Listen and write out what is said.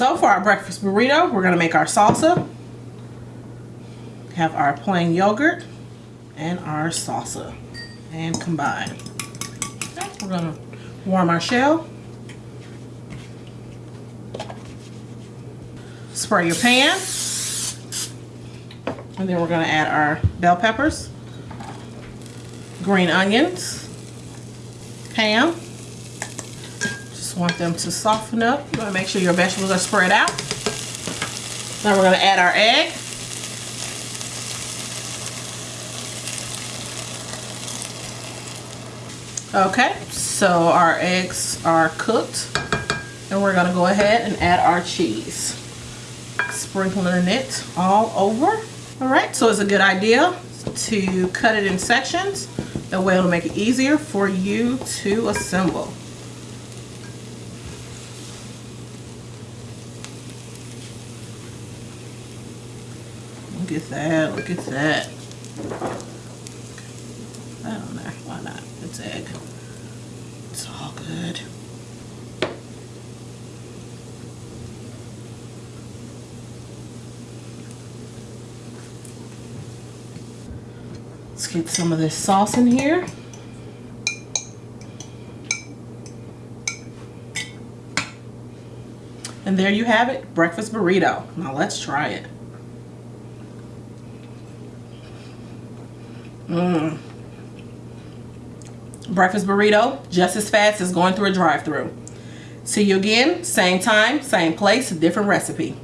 our breakfast burrito, we're gonna make our salsa. Have our plain yogurt and our salsa and combine. Okay, we're gonna warm our shell. Spray your pan. And then we're gonna add our bell peppers, green onions, ham. Just want them to soften up. You wanna make sure your vegetables are spread out. Now we're gonna add our egg. Okay, so our eggs are cooked and we're gonna go ahead and add our cheese. Sprinkling it all over. All right, so it's a good idea to cut it in sections. That way it'll make it easier for you to assemble. Look at that, look at that. I don't know, why not? It's egg. It's all good. Let's get some of this sauce in here. And there you have it, breakfast burrito. Now let's try it. Mmm. Breakfast burrito, just as fast as going through a drive through See you again, same time, same place, different recipe.